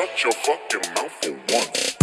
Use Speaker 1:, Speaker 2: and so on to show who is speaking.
Speaker 1: shut your fucking mouth for once.